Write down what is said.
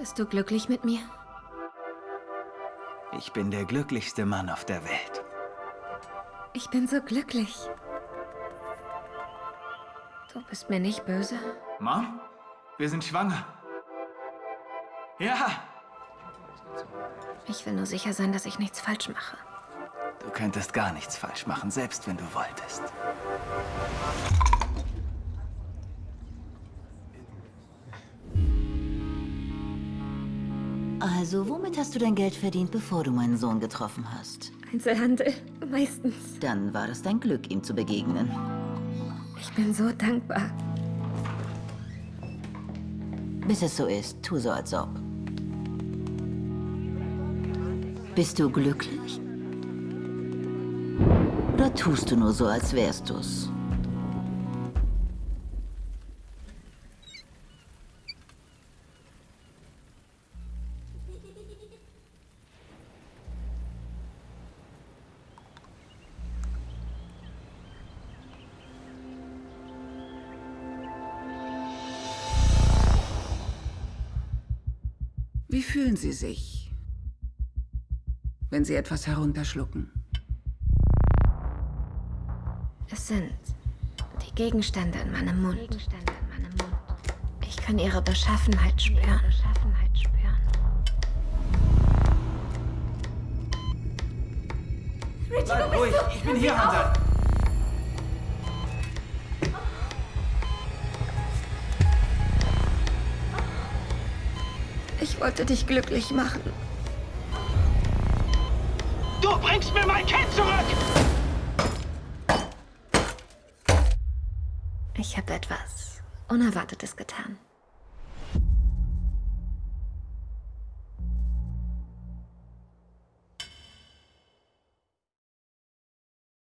Bist du glücklich mit mir? Ich bin der glücklichste Mann auf der Welt. Ich bin so glücklich. Du bist mir nicht böse? Mom, wir sind schwanger. Ja, Ich will nur sicher sein, dass ich nichts falsch mache. du könntest gar nichts falsch machen, selbst wenn du wolltest. Also, womit hast du dein Geld verdient, bevor du meinen Sohn getroffen hast? Einzelhandel, meistens. Dann war es dein Glück, ihm zu begegnen. Ich bin so dankbar. Bis es so ist, tu so, als ob. Bist du glücklich? Oder tust du nur so, als wärst du's? Wie fühlen Sie sich, wenn Sie etwas herunterschlucken? Es sind die Gegenstände in meinem Mund. Ich kann ihre Beschaffenheit spüren. Bleib ruhig, ich bin hier, Hunter. Ich wollte dich glücklich machen. Du bringst mir mein Kind zurück! Ich habe etwas Unerwartetes getan.